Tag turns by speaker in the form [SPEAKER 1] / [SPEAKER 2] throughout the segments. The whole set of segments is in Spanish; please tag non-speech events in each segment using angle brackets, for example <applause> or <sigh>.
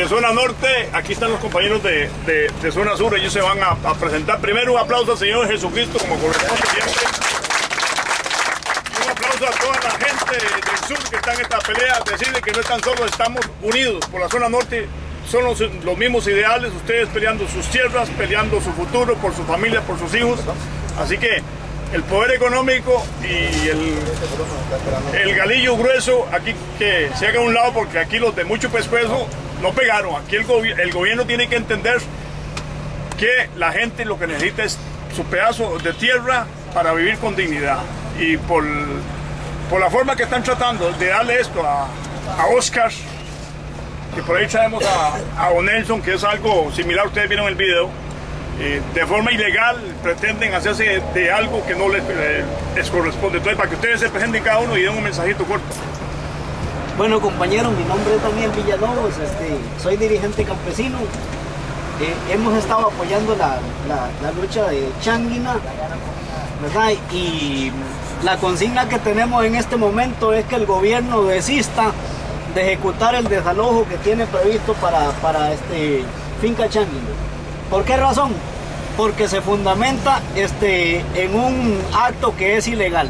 [SPEAKER 1] de zona norte, aquí están los compañeros de, de- zona sur, ellos se van a, presentar. Primero un aplauso al Señor Jesucristo como corresponde siempre. Un aplauso a toda la gente del sur que está en esta pelea, decirle que no están solos, estamos unidos por la zona norte. Son los, los mismos ideales, ustedes peleando sus tierras, peleando su futuro, por su familia, por sus hijos. Así que el poder económico y el, el galillo grueso, aquí que se haga un lado porque aquí los de mucho pescuezo no pegaron. Aquí el, gobi- el gobierno tiene que entender que la gente lo que necesita es su pedazo de tierra para vivir con dignidad. Y por, por la forma que están tratando de darle esto a, a Oscar, que por ahí traemos a, a O'Nelson, que es algo similar, ustedes vieron el video, eh, de forma ilegal pretenden hacerse de algo que no les, eh, les corresponde. Entonces, para que ustedes se presenten cada uno y den un mensajito corto.
[SPEAKER 2] Bueno, compañeros, mi nombre es Daniel Villalobos, este, soy dirigente campesino. Eh, hemos estado apoyando la, la- lucha de Changuina, ¿verdad? Y la consigna que tenemos en este momento es que el gobierno desista de ejecutar el desalojo que tiene previsto para, para este, Finca Changuina. ¿Por qué razón? Porque se fundamenta este, en un acto que es ilegal.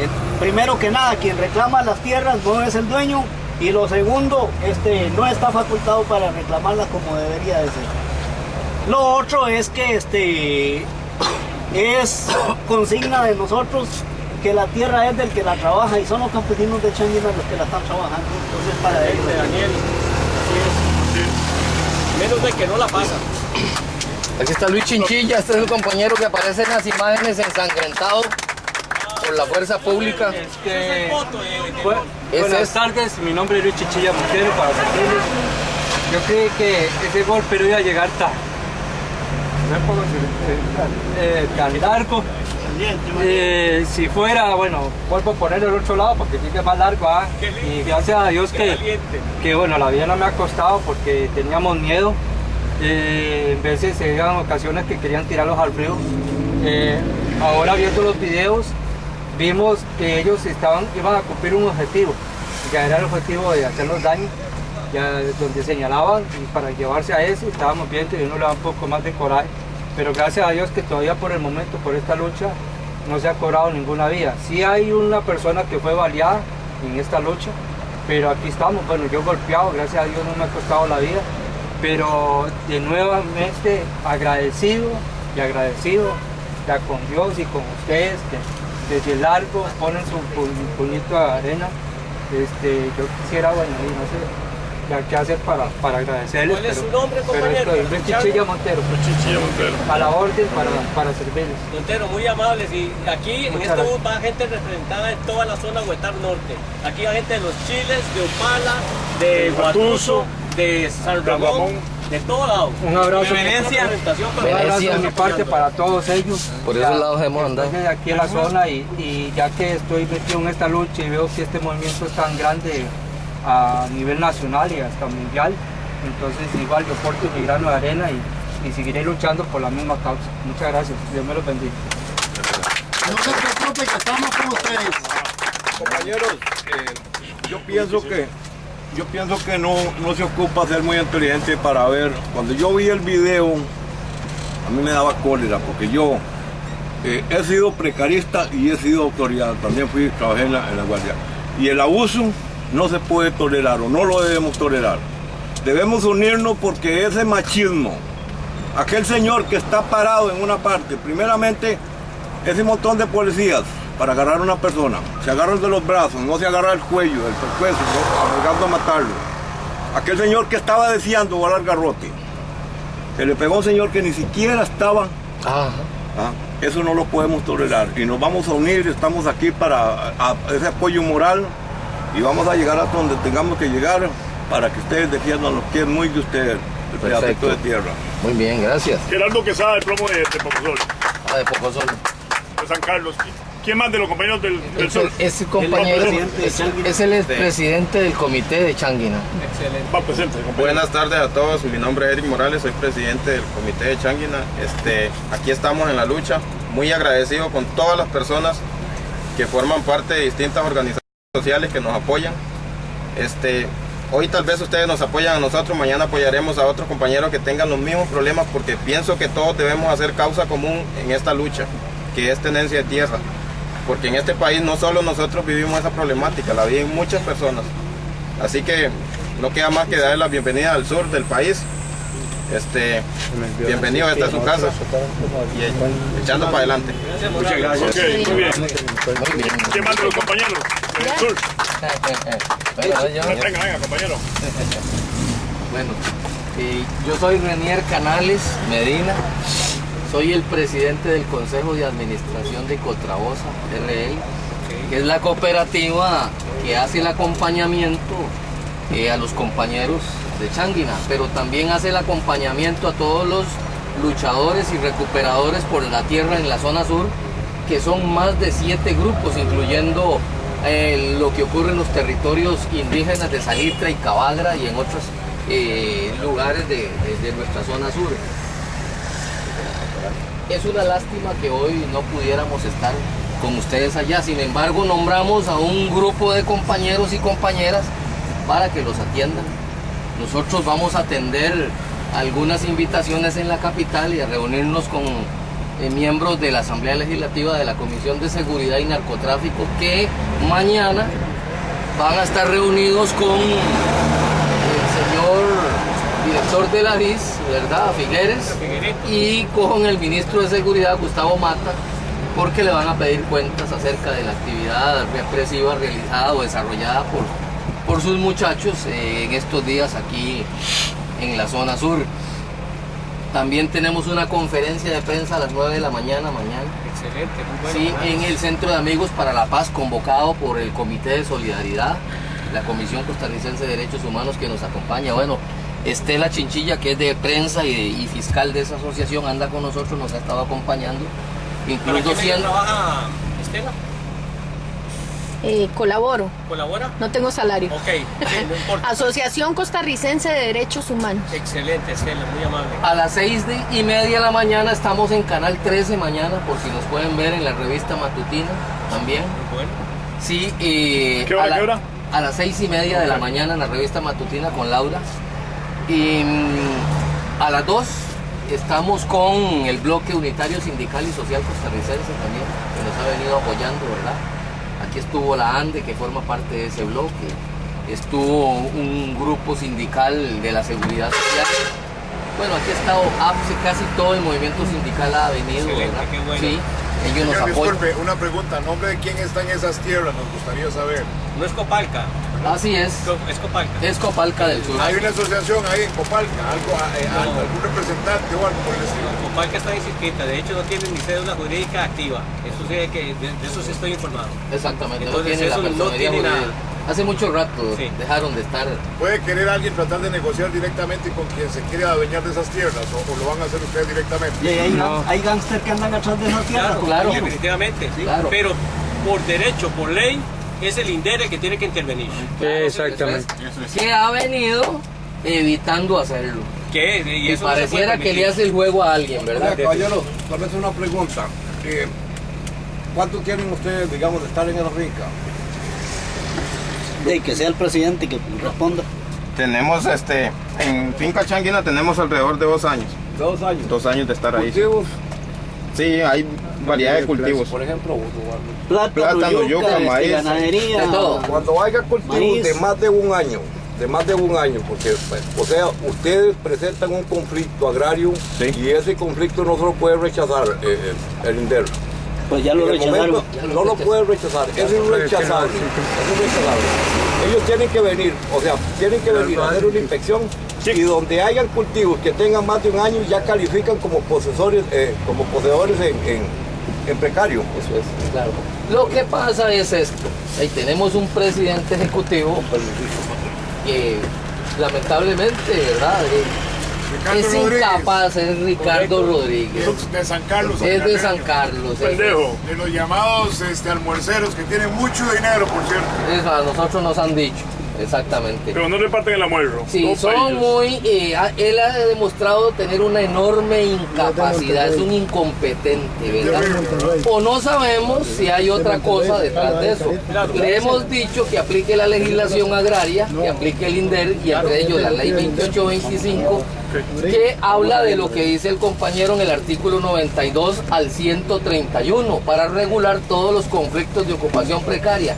[SPEAKER 2] Eh, Primero que nada, quien reclama las tierras no es el dueño y lo segundo, este, no está facultado para reclamarlas como debería de ser. Lo otro es que este, es consigna de nosotros que la tierra es del que la trabaja y son los campesinos de Changuina los que la están trabajando. Entonces para ellos.
[SPEAKER 3] Daniel, menos de que no la pasa.
[SPEAKER 4] Aquí está Luis Chinchilla, este es el compañero que aparece en las imágenes ensangrentado por la fuerza pública.
[SPEAKER 3] Este, bu- buenas
[SPEAKER 4] es-
[SPEAKER 3] tardes, mi nombre es Luis Chichilla Montero para servirles. Yo creí que ese golpe no iba a llegar tan, eh, tan largo. Eh, si fuera, bueno, vuelvo a poner el otro lado porque sigue más largo. ¿ah? Y gracias a Dios que, que, bueno, la vida no me ha costado porque teníamos miedo. Eh, en veces se ocasiones que querían tirarlos al río. Eh, ahora viendo los videos, vimos que ellos estaban, iban a cumplir un objetivo. Ya era el objetivo de hacernos daño, ya donde señalaban y para llevarse a eso estábamos viendo y uno le da un poco más de coraje. Pero gracias a Dios que todavía por el momento, por esta lucha, no se ha cobrado ninguna vida. Sí hay una persona que fue baleada en esta lucha, pero aquí estamos. Bueno, yo golpeado, gracias a Dios no me ha costado la vida, pero de nuevamente agradecido y agradecido ya con Dios y con ustedes desde el largo ponen su pu- puñito de arena. Este, yo quisiera, bueno, y no sé ya qué hacer para, para agradecerles.
[SPEAKER 5] ¿Cuál es
[SPEAKER 3] pero-
[SPEAKER 5] su nombre,
[SPEAKER 3] pero
[SPEAKER 5] compañero?
[SPEAKER 3] estoy, Luis Chichilla Montero,
[SPEAKER 1] Chichilla Montero.
[SPEAKER 3] a la orden para, para servirles.
[SPEAKER 5] Montero, muy amables. Y aquí en este
[SPEAKER 3] gracias.
[SPEAKER 5] bus va gente representada de toda la zona Huetar Norte. Aquí hay gente de los Chiles, de Opala, de Guatuso, de San Ramón,
[SPEAKER 1] Ramón.
[SPEAKER 5] de todos lados.
[SPEAKER 3] Un abrazo.
[SPEAKER 5] Para
[SPEAKER 3] Un abrazo
[SPEAKER 4] Venecia.
[SPEAKER 3] de mi parte para todos ellos.
[SPEAKER 4] Por esos lados hemos andado.
[SPEAKER 3] estoy aquí en la zona y, y ya que estoy metido en esta lucha y veo que este movimiento es tan grande a nivel nacional y hasta mundial, entonces igual yo porto mi grano de arena y, y seguiré luchando por la misma causa. Muchas gracias. Dios me los bendiga.
[SPEAKER 6] No se preocupe que estamos con ustedes.
[SPEAKER 7] Compañeros, eh, yo pienso que yo pienso que no, no se ocupa ser muy inteligente para ver. Cuando yo vi el video, a mí me daba cólera porque yo eh, he sido precarista y he sido autoridad. También fui, trabajé en la, en la guardia. Y el abuso no se puede tolerar o no lo debemos tolerar. Debemos unirnos porque ese machismo, aquel señor que está parado en una parte, primeramente ese montón de policías para agarrar a una persona, se agarran de los brazos, no se agarra el cuello, el pescuezo, ¿no? arriesgando a matarlo. Aquel señor que estaba deseando volar garrote, que le pegó a un señor que ni siquiera estaba,
[SPEAKER 4] Ajá.
[SPEAKER 7] ¿ah? eso no lo podemos tolerar y nos vamos a unir, estamos aquí para a- a ese apoyo moral y vamos a llegar hasta donde tengamos que llegar para que ustedes defiendan lo que es muy de ustedes, el pedacito
[SPEAKER 4] Perfecto.
[SPEAKER 7] de tierra.
[SPEAKER 4] Muy bien, gracias.
[SPEAKER 1] Gerardo Quesada, el plomo de, de Pocosol,
[SPEAKER 4] Ah, de poco solo.
[SPEAKER 1] de San Carlos. ¿Quién más de los compañeros del, del
[SPEAKER 4] Es
[SPEAKER 1] sur?
[SPEAKER 4] el, ese compañero es, es el expresidente del comité de Changuina.
[SPEAKER 1] Va presente, compañero.
[SPEAKER 8] Buenas tardes a todos, mi nombre es Eric Morales, soy presidente del comité de Changuina. Este, aquí estamos en la lucha, muy agradecido con todas las personas que forman parte de distintas organizaciones sociales que nos apoyan. Este, hoy tal vez ustedes nos apoyan a nosotros, mañana apoyaremos a otros compañeros que tengan los mismos problemas porque pienso que todos debemos hacer causa común en esta lucha, que es tenencia de tierra. Porque en este país no solo nosotros vivimos esa problemática, la viven muchas personas. Así que no queda más que darle la bienvenida al sur del país. Este, bienvenido, esta es su casa. Y echando para adelante.
[SPEAKER 1] Muchas gracias. Ok, muy bien. ¿Qué más de los compañeros del sur? Venga, venga, compañero. <laughs>
[SPEAKER 4] Bueno, eh, yo soy Renier Canales Medina, soy el presidente del Consejo de Administración de Cotrabosa, RL, que es la cooperativa que hace el acompañamiento eh, a los compañeros de Changuina, pero también hace el acompañamiento a todos los luchadores y recuperadores por la tierra en la zona sur, que son más de siete grupos, incluyendo eh, lo que ocurre en los territorios indígenas de Salitre y Cabagra y en otros eh, lugares de, de- de nuestra zona sur. Es una lástima que hoy no pudiéramos estar con ustedes allá, sin embargo nombramos a un grupo de compañeros y compañeras para que los atiendan. Nosotros vamos a atender algunas invitaciones en la capital y a reunirnos con eh, miembros de la Asamblea Legislativa de la Comisión de Seguridad y Narcotráfico que mañana van a estar reunidos con director de la DIS, ¿verdad? Figueres, y con el ministro de Seguridad, Gustavo Mata, porque le van a pedir cuentas acerca de la actividad represiva realizada o desarrollada por, por sus muchachos eh, en estos días aquí en la zona sur. También tenemos una conferencia de prensa a las 9 de la mañana mañana.
[SPEAKER 5] Excelente, muy bueno.
[SPEAKER 4] Sí, en el Centro de Amigos para la Paz, convocado por el Comité de Solidaridad, la Comisión Costarricense de Derechos Humanos que nos acompaña. Bueno, Estela Chinchilla, que es de prensa y, de- y fiscal de esa asociación, anda con nosotros, nos ha estado acompañando.
[SPEAKER 5] ¿Para
[SPEAKER 4] Incluso siendo...
[SPEAKER 5] trabaja Estela?
[SPEAKER 9] Eh, colaboro,
[SPEAKER 5] ¿Colabora?
[SPEAKER 9] no tengo salario.
[SPEAKER 5] Ok, no <laughs> importa.
[SPEAKER 9] Asociación Costarricense de Derechos Humanos.
[SPEAKER 5] Excelente, Estela, muy amable.
[SPEAKER 4] A las seis de- y media de la mañana estamos en Canal 13 mañana, por si nos pueden ver en la revista matutina también.
[SPEAKER 5] Muy bueno.
[SPEAKER 4] Sí, eh,
[SPEAKER 1] ¿Qué hora,
[SPEAKER 4] a, la-
[SPEAKER 1] qué hora?
[SPEAKER 4] a las seis y media de la mañana en la revista matutina con Laura. Y mm, a las dos estamos con el bloque unitario sindical y social costarricense también, que nos ha venido apoyando, ¿verdad? Aquí estuvo la ANDE, que forma parte de ese bloque. Estuvo un grupo sindical de la seguridad social. Bueno, aquí ha estado APSE, casi todo el movimiento sindical ha venido,
[SPEAKER 5] Excelente,
[SPEAKER 4] ¿verdad?
[SPEAKER 5] qué bueno.
[SPEAKER 4] Sí, ellos nos apoyan.
[SPEAKER 6] disculpe, una pregunta. ¿Nombre de quién está en esas tierras? Nos gustaría saber.
[SPEAKER 5] No es Copalca,
[SPEAKER 4] Así es,
[SPEAKER 5] es Copalca.
[SPEAKER 4] es Copalca del Sur.
[SPEAKER 6] Hay una asociación ahí en Copalca, algo, eh, algún representante o algo por el estilo.
[SPEAKER 5] Copalca está inscrita, de hecho no tiene ni cédula jurídica activa. Eso sí, que, de, de eso sí estoy informado.
[SPEAKER 4] Exactamente,
[SPEAKER 5] Entonces,
[SPEAKER 4] no tiene la
[SPEAKER 5] eso no tiene
[SPEAKER 4] jurídica. Hace mucho rato
[SPEAKER 5] Sí.
[SPEAKER 4] dejaron de estar.
[SPEAKER 6] ¿Puede querer alguien tratar de negociar directamente con quien se quiere adueñar de esas tierras o, o lo van a hacer ustedes directamente?
[SPEAKER 2] Y hay, hay gángster que andan atrás de esa tierra.
[SPEAKER 5] Claro,
[SPEAKER 4] claro.
[SPEAKER 5] definitivamente.
[SPEAKER 4] Claro.
[SPEAKER 5] Pero por derecho, por ley, es el INDERE que tiene que intervenir.
[SPEAKER 3] Exactamente.
[SPEAKER 4] Que ha venido evitando hacerlo.
[SPEAKER 5] Que y no
[SPEAKER 4] pareciera que le hace el juego a alguien, ¿verdad?
[SPEAKER 7] Caballero, tal vez una pregunta. Eh, ¿Cuánto tienen ustedes, digamos, de estar en el Rica?
[SPEAKER 2] De que sea el presidente que responda.
[SPEAKER 8] Tenemos este, en Finca Changuina tenemos alrededor de dos años.
[SPEAKER 7] Dos años.
[SPEAKER 8] Dos años de estar ahí. Sí, hay variedad de cultivos.
[SPEAKER 7] Por ejemplo,
[SPEAKER 2] Plátano,
[SPEAKER 8] Plátano,
[SPEAKER 2] yuca,
[SPEAKER 8] yuca,
[SPEAKER 2] este,
[SPEAKER 8] maíz,
[SPEAKER 2] ganadería.
[SPEAKER 4] de todo.
[SPEAKER 7] cuando haya cultivos
[SPEAKER 2] Maíz.
[SPEAKER 7] de más de un año, de más de un año, porque, pues, o sea, ustedes presentan un conflicto agrario
[SPEAKER 8] Sí.
[SPEAKER 7] y ese conflicto no se lo puede rechazar eh, eh, el INDER.
[SPEAKER 2] Pues ya lo rechazaron.
[SPEAKER 7] no lo pueden rechazar, es irrechazable, es irrechazable. Ellos tienen que venir, o sea, tienen que venir a hacer una inspección y donde hayan cultivos que tengan más de un año ya califican como posesores, eh, como poseedores en, en- en precario.
[SPEAKER 4] Eso es, claro. Lo que pasa es esto. Ahí tenemos un presidente ejecutivo que lamentablemente, ¿verdad? Eh,
[SPEAKER 6] Ricardo
[SPEAKER 4] es
[SPEAKER 6] Rodríguez.
[SPEAKER 4] incapaz, es Ricardo Rodríguez.
[SPEAKER 6] Es de San Carlos.
[SPEAKER 4] Es de San. Carlos.
[SPEAKER 1] Pendejo.
[SPEAKER 6] De los llamados este, almuerceros que tienen mucho dinero, por cierto.
[SPEAKER 4] Eso a nosotros nos han dicho. Exactamente.
[SPEAKER 1] Pero no reparten el almuerzo.
[SPEAKER 4] Sí, son
[SPEAKER 1] países.
[SPEAKER 4] muy. eh, él ha demostrado tener una enorme incapacidad, es un incompetente, ¿verdad? O no sabemos si hay otra cosa detrás de eso. Le hemos dicho que aplique la legislación agraria, que aplique el INDER y entre ellos la ley 2825, que habla de lo que dice el compañero en el artículo 92 al 131 para regular todos los conflictos de ocupación precaria.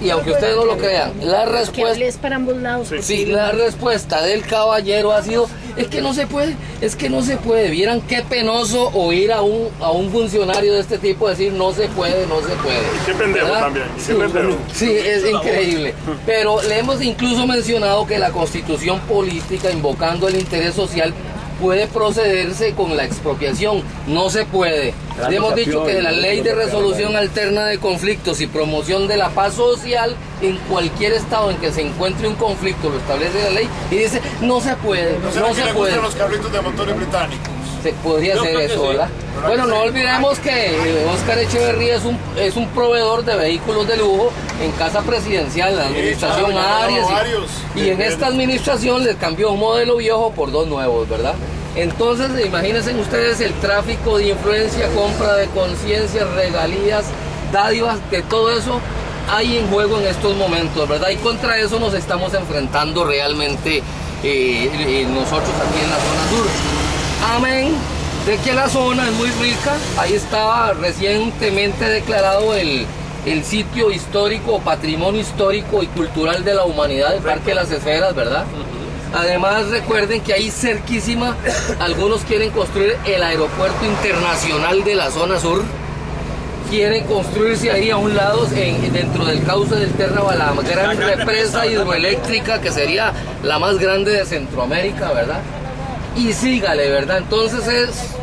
[SPEAKER 4] Y aunque ustedes no lo crean, la respuesta
[SPEAKER 9] hables para ambos lados.
[SPEAKER 4] Sí, la respuesta del caballero ha sido, es que no se puede, es que no se puede. Vieran qué penoso oír a un, a un funcionario de este tipo decir no se puede, no se puede.
[SPEAKER 1] Qué pendejo
[SPEAKER 4] ¿Verdad?
[SPEAKER 1] también, qué
[SPEAKER 4] Sí,
[SPEAKER 1] pendejo.
[SPEAKER 4] sí, es increíble. Pero le hemos incluso mencionado que la constitución política, invocando el interés social, puede procederse con la expropiación. No se puede. Hemos dicho que la ley de resolución alterna de conflictos y promoción de la paz social en cualquier estado en que se encuentre un conflicto lo establece la ley y dice no se puede,
[SPEAKER 6] No
[SPEAKER 4] no se
[SPEAKER 6] le
[SPEAKER 4] puede.
[SPEAKER 6] los carritos de motores británicos.
[SPEAKER 4] Se podría
[SPEAKER 5] Yo que
[SPEAKER 4] eso,
[SPEAKER 5] sí.
[SPEAKER 4] ¿verdad? Bueno, no olvidemos que eh, Oscar Echeverría es un, es un proveedor de vehículos de lujo en casa presidencial, la administración
[SPEAKER 6] claro, ya
[SPEAKER 4] Arias.
[SPEAKER 6] tenemos varios.
[SPEAKER 4] Y, y en esta administración les cambió un modelo viejo por dos nuevos, ¿verdad? Entonces, imagínense ustedes el tráfico de influencia, compra de conciencia, regalías, dádivas, de todo eso hay en juego en estos momentos, ¿verdad? Y contra eso nos estamos enfrentando realmente eh, eh, nosotros aquí en la zona sur. Amén de que la zona es muy rica. Ahí estaba recientemente declarado el, el sitio histórico, patrimonio histórico y cultural de la humanidad, el Parque de las Esferas, ¿verdad? Además recuerden que ahí cerquísima algunos quieren construir el aeropuerto internacional de la zona sur. Quieren construirse ahí a un lado, en- dentro del cauce del Terra, la gran represa hidroeléctrica que sería la más grande de Centroamérica, ¿verdad? y sígale, ¿verdad? Entonces es,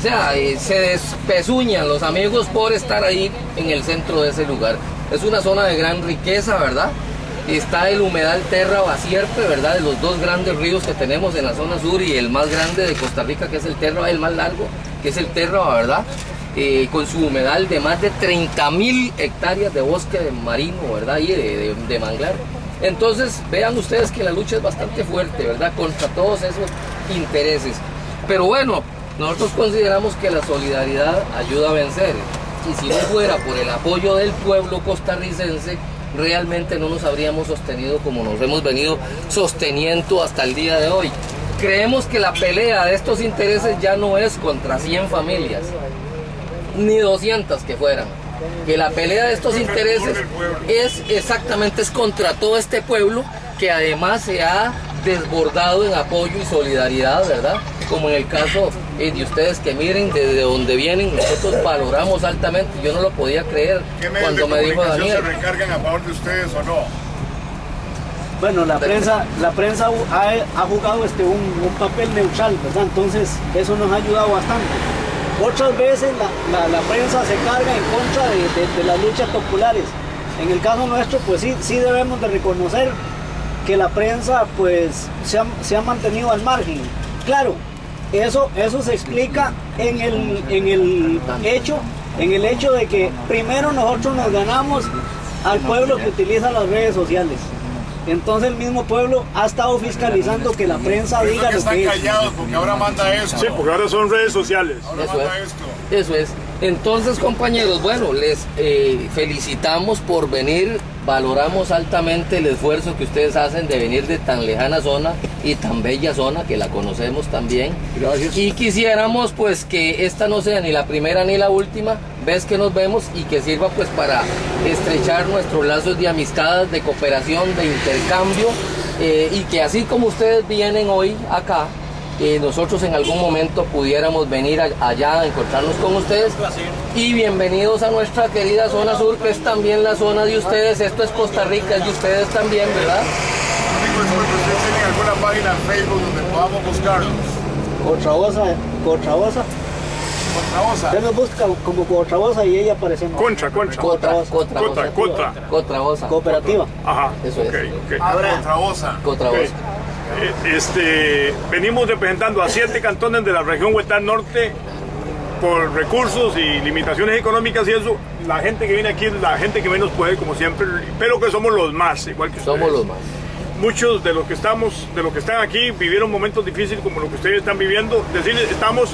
[SPEAKER 4] o sea, se despezuñan los amigos por estar ahí en el centro de ese lugar. Es una zona de gran riqueza, ¿verdad? Está el humedal Terra Bacierpe, ¿verdad? De los dos grandes ríos que tenemos en la zona sur y el más grande de Costa Rica, que es el Terra, el más largo, que es el Terra, ¿verdad? Con su humedal de más de 30 mil hectáreas de bosque de marino, ¿verdad? Y de- de manglar. Entonces, vean ustedes que la lucha es bastante fuerte, ¿verdad? Contra todos esos intereses. Pero bueno, nosotros consideramos que la solidaridad ayuda a vencer. Y si no fuera por el apoyo del pueblo costarricense, realmente no nos habríamos sostenido como nos hemos venido sosteniendo hasta el día de hoy. Creemos que la pelea de estos intereses ya no es contra 100 familias, ni 200 que fueran. Que la pelea de estos intereses es exactamente es contra todo este pueblo que además se ha desbordado en apoyo y solidaridad, ¿verdad? Como en el caso eh, de ustedes que miren desde donde vienen, nosotros valoramos altamente, yo no lo podía creer
[SPEAKER 6] ¿Qué medios de
[SPEAKER 4] cuando me dijo Daniel.
[SPEAKER 6] se recargan a favor de ustedes o no?
[SPEAKER 2] Bueno, la prensa, la prensa ha, ha jugado este, un, un papel neutral, ¿verdad? Entonces, eso nos ha ayudado bastante. Otras veces la, la- la prensa se carga en contra de, de- de las luchas populares. En el caso nuestro, pues sí, sí debemos de reconocer que la prensa pues se ha, se ha mantenido al margen. Claro, eso, eso se explica en el, en el hecho, en el hecho de que primero nosotros nos ganamos al pueblo que utiliza las redes sociales. Entonces el mismo pueblo ha estado fiscalizando que la prensa
[SPEAKER 6] eso
[SPEAKER 2] diga
[SPEAKER 6] que
[SPEAKER 2] lo
[SPEAKER 6] están
[SPEAKER 2] que es.
[SPEAKER 6] callados porque ahora manda esto.
[SPEAKER 1] Sí, porque ahora son redes sociales.
[SPEAKER 6] Ahora
[SPEAKER 4] Eso
[SPEAKER 6] manda
[SPEAKER 4] es.
[SPEAKER 6] esto.
[SPEAKER 4] Eso es. Entonces, compañeros, bueno, les eh, felicitamos por venir. Valoramos altamente el esfuerzo que ustedes hacen de venir de tan lejana zona y tan bella zona que la conocemos también.
[SPEAKER 7] Gracias.
[SPEAKER 4] Y quisiéramos pues que esta no sea ni la primera ni la última vez que nos vemos y que sirva pues para estrechar nuestros lazos de amistad, de cooperación, de intercambio eh, y que así como ustedes vienen hoy acá, eh, nosotros en algún momento pudiéramos venir a- allá a encontrarnos con ustedes. Y bienvenidos a nuestra querida zona sur, que es también la zona de ustedes. Esto es Costa Rica, es de ustedes también, ¿verdad?
[SPEAKER 6] Tienen alguna página en Facebook donde podamos buscarlos.
[SPEAKER 2] Cotrabosa, Cotrabosa,
[SPEAKER 6] Contraosa.
[SPEAKER 2] usted nos busca como Cotrabosa y ella aparecemos.
[SPEAKER 1] Contra, contra.
[SPEAKER 4] Cotra,
[SPEAKER 2] Cotra,
[SPEAKER 4] Cotra. Cotrabosa.
[SPEAKER 2] Cooperativa.
[SPEAKER 1] Ajá.
[SPEAKER 4] Eso es.
[SPEAKER 1] ok, ok.
[SPEAKER 6] Ah, Contraosa.
[SPEAKER 4] Cotrabosa.
[SPEAKER 1] Eh, Este, venimos representando a siete cantones de la región Huetán Norte por recursos y limitaciones económicas y eso, la gente que viene aquí es la gente que menos puede, como siempre, pero que somos los más, igual que ustedes.
[SPEAKER 4] Somos los más.
[SPEAKER 1] Muchos de los que estamos, de los que están aquí, vivieron momentos difíciles como los que ustedes están viviendo. Decirles, estamos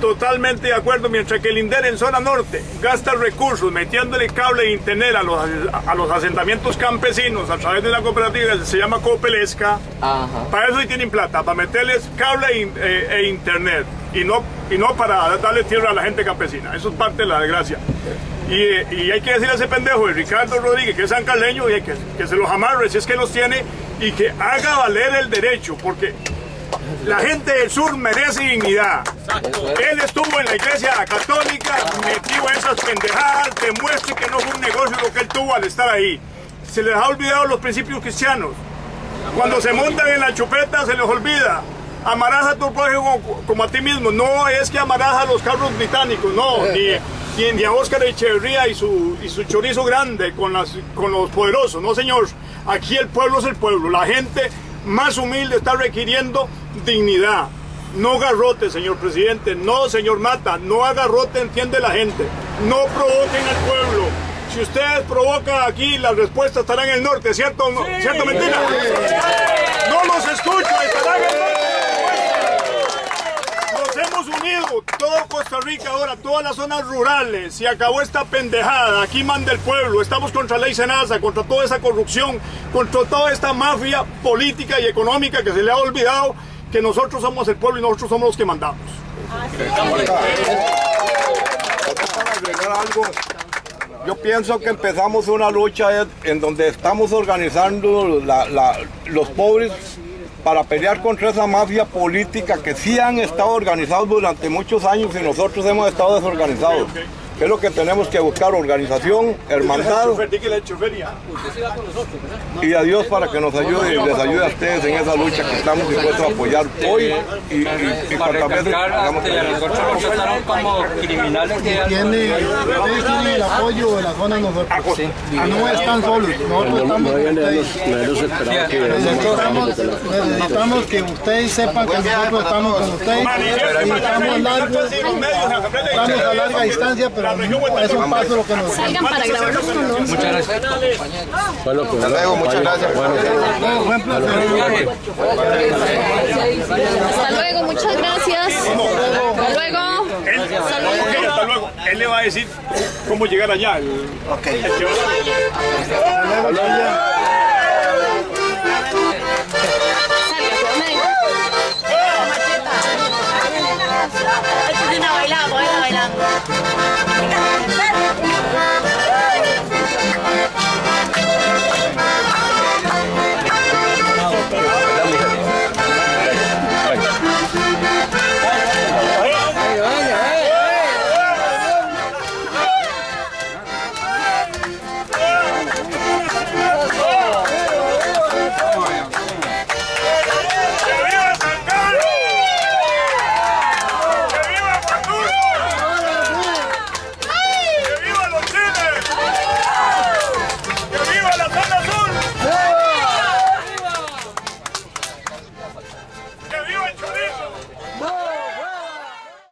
[SPEAKER 1] totalmente de acuerdo, mientras que el INDER en zona norte gasta recursos metiéndole cable de internet a los, a los asentamientos campesinos a través de la cooperativa que se llama Copelesca,
[SPEAKER 4] Ajá.
[SPEAKER 1] para eso sí tienen plata, para meterles cable e, eh, e internet y no, y no para darle tierra a la gente campesina. Eso es parte de la desgracia. Y, y hay que decirle a ese pendejo de Ricardo Rodríguez, que es sancarleño, y hay que, que se los amarre si es que los tiene y que haga valer el derecho, porque la gente del sur merece dignidad. Él estuvo en la iglesia católica, metió esas pendejadas, demuestre que no fue un negocio lo que él tuvo al estar ahí. Se les ha olvidado los principios cristianos. Cuando se montan en la chupeta se les olvida. Amarás a tu prójimo como, a ti mismo. No es que amarás a los carros británicos, no. <laughs> Ni, ni, ni a Oscar Echeverría y su, y su chorizo grande con, las, con los poderosos. No, señor. Aquí el pueblo es el pueblo. La gente más humilde está requiriendo dignidad. No garrote, señor presidente. No, señor Mata. No agarrote, entiende la gente. No provoquen al pueblo. Si ustedes provocan aquí, la respuesta estará en el norte, ¿cierto? ¿Cierto mentira? No los escucho, estarán en el norte. Nos hemos unido, todo Costa Rica ahora, todas las zonas rurales, se acabó esta pendejada, aquí manda el pueblo, estamos contra ley Senasa, contra toda esa corrupción, contra toda esta mafia política y económica que se le ha olvidado que nosotros somos el pueblo y nosotros somos los que mandamos.
[SPEAKER 7] yo pienso que empezamos una lucha en- donde estamos organizando los pobres para pelear contra esa mafia política que sí han estado organizados durante muchos años y nosotros hemos estado desorganizados. ¿Qué es lo que tenemos que buscar? Organización, hermandad y a Dios para que nos ayude y les ayude a ustedes en esa lucha que estamos dispuestos a apoyar hoy y, y, y
[SPEAKER 3] Para
[SPEAKER 7] cuantas veces hagamos
[SPEAKER 3] como criminales que
[SPEAKER 10] tiene, ustedes tienen el apoyo de la zona nosotros. No están solos, nosotros estamos. Necesitamos, necesitamos que ustedes sepan que nosotros estamos con ustedes. Y estamos largos, estamos a larga distancia, pero es un paso lo que nos
[SPEAKER 9] Salgan para nosotros.
[SPEAKER 3] Muchas gracias.
[SPEAKER 8] Hasta luego, muchas gracias.
[SPEAKER 10] Buen placer.
[SPEAKER 9] Hasta luego, muchas gracias. Hasta luego.
[SPEAKER 1] Él,
[SPEAKER 9] Hasta luego.
[SPEAKER 1] ok, hasta luego. Él le va a decir cómo llegar allá. el- el que va-